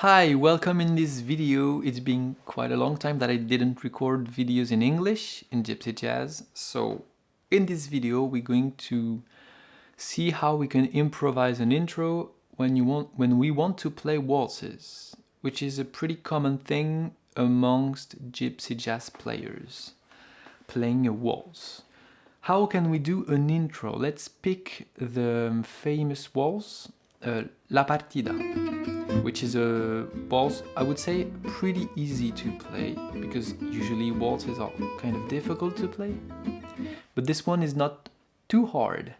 Hi, welcome in this video. It's been quite a long time that I didn't record videos in English in Gypsy Jazz. So in this video we're going to see how we can improvise an intro when you want when we want to play waltzes, which is a pretty common thing amongst Gypsy Jazz players, playing a waltz. How can we do an intro? Let's pick the famous waltz, uh, La Partida which is a waltz I would say pretty easy to play because usually waltzes are kind of difficult to play. But this one is not too hard.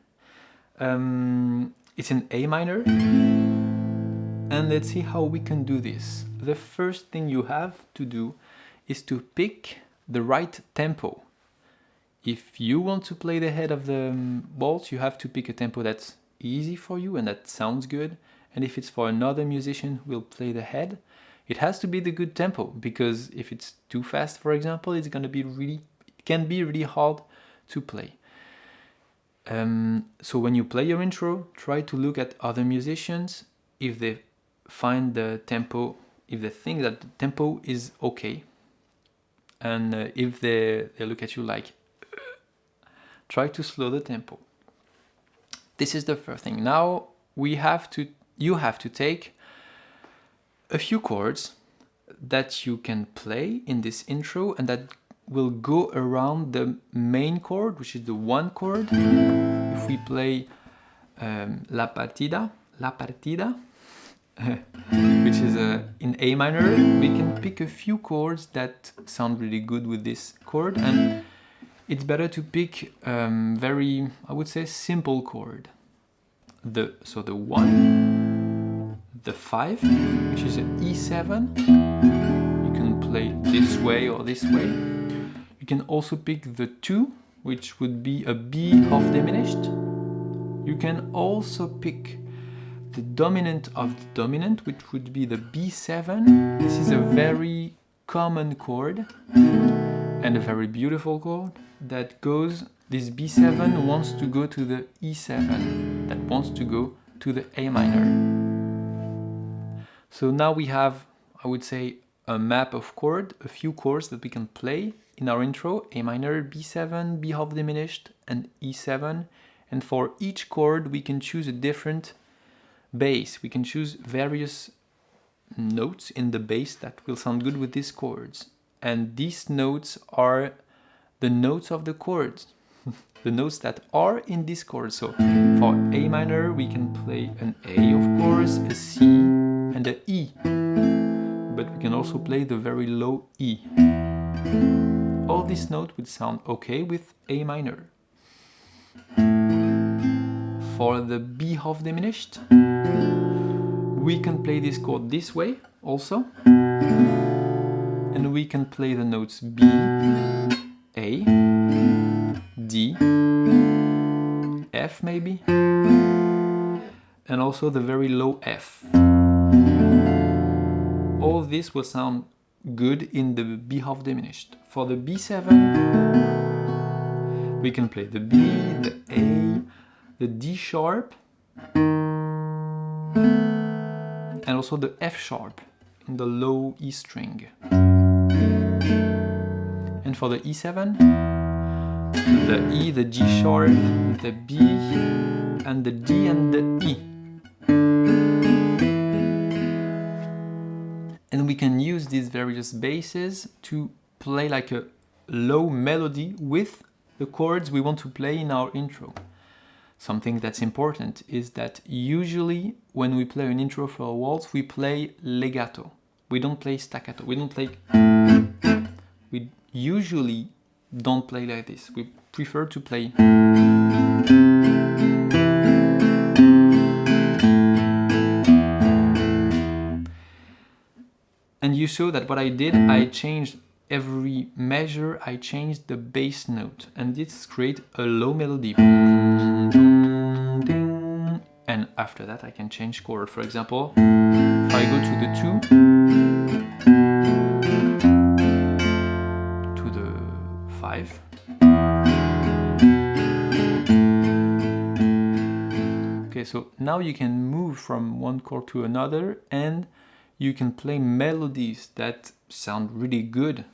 Um, it's in A minor. And let's see how we can do this. The first thing you have to do is to pick the right tempo. If you want to play the head of the um, waltz you have to pick a tempo that's easy for you and that sounds good and if it's for another musician who will play the head, it has to be the good tempo because if it's too fast, for example, it's going to be really, it can be really hard to play. Um, so when you play your intro, try to look at other musicians if they find the tempo, if they think that the tempo is okay. And uh, if they, they look at you like, try to slow the tempo. This is the first thing. Now we have to you have to take a few chords that you can play in this intro and that will go around the main chord, which is the one chord. If we play um, La Partida, La Partida, which is uh, in A minor, we can pick a few chords that sound really good with this chord and it's better to pick um, very, I would say, simple chord. The, so the one, the 5, which is an E7. You can play this way or this way. You can also pick the 2, which would be a B half diminished. You can also pick the dominant of the dominant, which would be the B7. This is a very common chord and a very beautiful chord that goes, this B7 wants to go to the E7, that wants to go to the A minor. So now we have, I would say, a map of chord, a few chords that we can play in our intro, A minor, B7, B half diminished, and E7. And for each chord, we can choose a different bass. We can choose various notes in the bass that will sound good with these chords. And these notes are the notes of the chords, the notes that are in this chord. So for A minor, we can play an A, of course, a C, and the E. But we can also play the very low E. All these notes would sound okay with A minor. For the B half diminished, we can play this chord this way also. And we can play the notes B, A, D, F maybe, and also the very low F all this will sound good in the B half diminished. For the B7, we can play the B, the A, the D sharp, and also the F sharp in the low E string. And for the E7, the E, the G sharp, the B, and the D and the E. And we can use these various basses to play like a low melody with the chords we want to play in our intro. Something that's important is that usually when we play an intro for a waltz, we play legato. We don't play staccato. We don't play... We usually don't play like this. We prefer to play... And you saw that what I did, I changed every measure, I changed the bass note. And this create a low melody. And after that I can change chord. For example, if I go to the 2, 5, Okay, so now you can move from one chord to another and you can play melodies that sound really good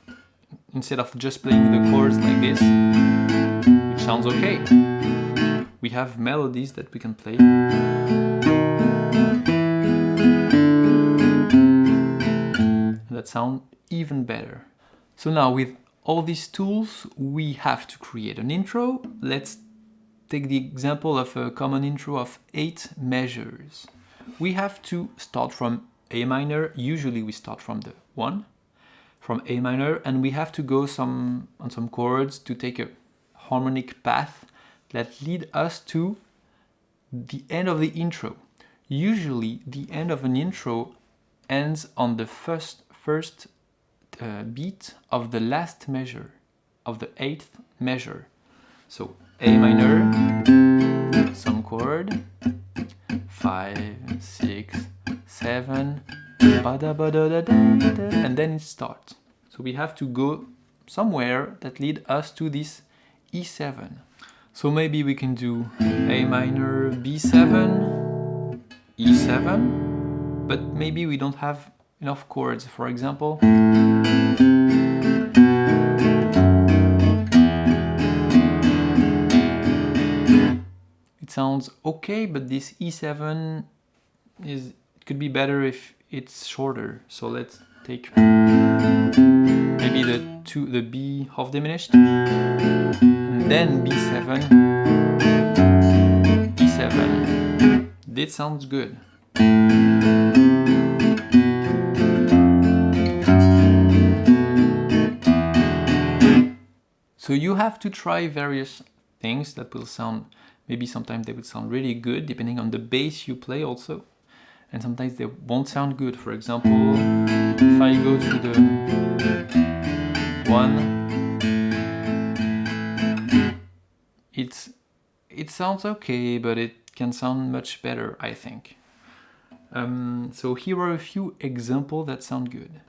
instead of just playing the chords like this, which sounds okay. We have melodies that we can play. That sound even better. So now with all these tools, we have to create an intro. Let's take the example of a common intro of eight measures. We have to start from A minor. Usually we start from the one, from A minor, and we have to go some on some chords to take a harmonic path that lead us to the end of the intro. Usually the end of an intro ends on the first first uh, beat of the last measure, of the eighth measure. So A minor, some chord, five, six, seven, and then it starts. So we have to go somewhere that lead us to this E7. So maybe we can do A minor, B7, E7, but maybe we don't have enough chords. For example, it sounds okay, but this E7 is could be better if it's shorter. So let's take maybe the two the B half diminished, and then B7, E7. This sounds good. So you have to try various things that will sound, maybe sometimes they would sound really good depending on the bass you play also. And sometimes they won't sound good. For example, if I go to the one, it's, it sounds okay, but it can sound much better, I think. Um, so here are a few examples that sound good.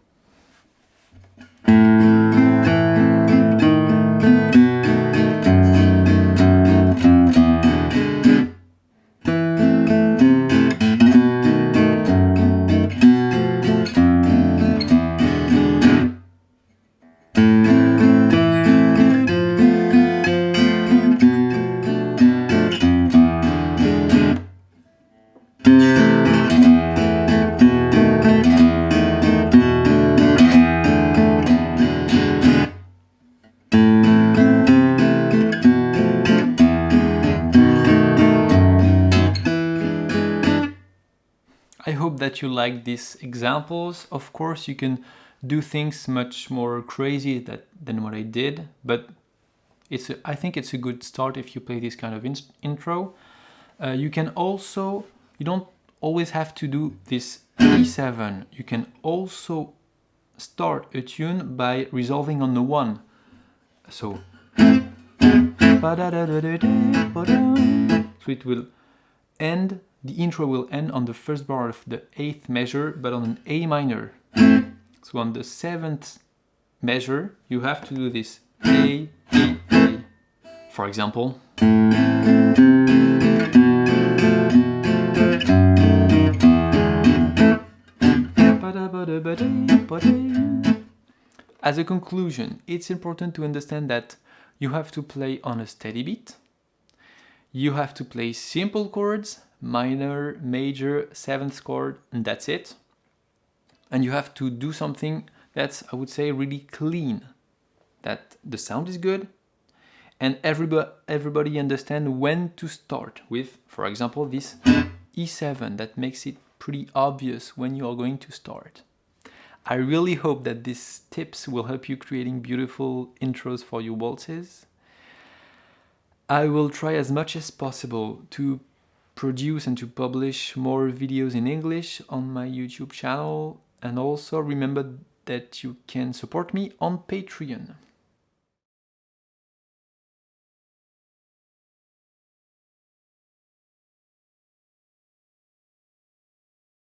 Hope that you like these examples. Of course, you can do things much more crazy that, than what I did, but it's a, I think it's a good start if you play this kind of in intro. Uh, you can also, you don't always have to do this E7. You can also start a tune by resolving on the one. So, so it will end the intro will end on the first bar of the eighth measure, but on an A minor. So on the seventh measure, you have to do this A, A, A. For example. As a conclusion, it's important to understand that you have to play on a steady beat, you have to play simple chords minor, major, seventh chord, and that's it. And you have to do something that's, I would say, really clean. That the sound is good, and everybody, everybody understand when to start with, for example, this E7 that makes it pretty obvious when you are going to start. I really hope that these tips will help you creating beautiful intros for your waltzes. I will try as much as possible to produce and to publish more videos in English on my YouTube channel and also remember that you can support me on Patreon.